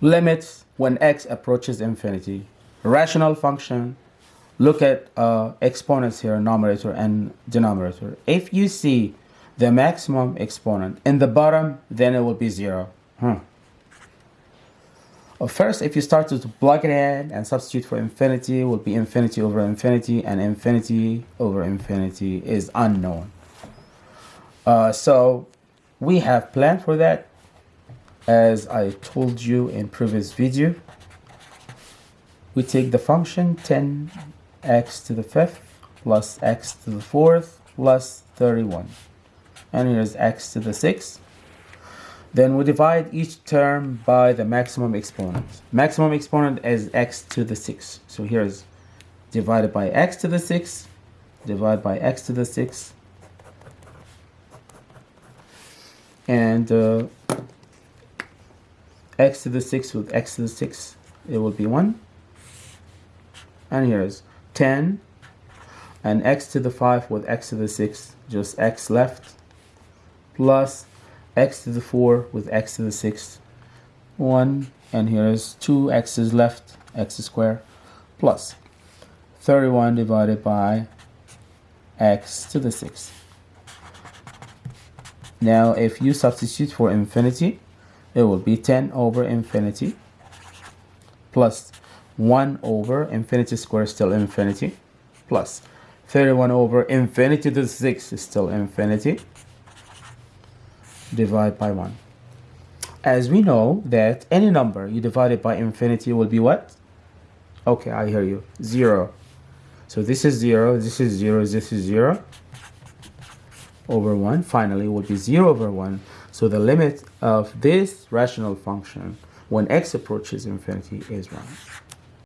limits when x approaches infinity. Rational function, look at uh, exponents here, numerator and denominator. If you see the maximum exponent in the bottom, then it will be zero. Hmm. First, if you start to plug it in and substitute for infinity, will be infinity over infinity, and infinity over infinity is unknown. Uh, so we have planned for that as I told you in previous video. We take the function 10x to the fifth plus x to the fourth plus 31 and here's x to the sixth. Then we divide each term by the maximum exponent. Maximum exponent is x to the sixth. So here's divided by x to the sixth divided by x to the sixth. And uh, x to the 6 with x to the 6 it will be 1 and here's 10 and x to the 5 with x to the 6 just x left. Plus x to the 4 with x to the 6 1 and here's 2 x's left x squared plus 31 divided by x to the 6 now if you substitute for infinity it will be 10 over infinity plus 1 over infinity square is still infinity plus 31 over infinity to the 6 is still infinity divide by 1 as we know that any number you divide it by infinity will be what? Okay I hear you. 0 so this is 0 this is 0 this is 0 over 1 finally would be 0 over 1 so the limit of this rational function when x approaches infinity is 1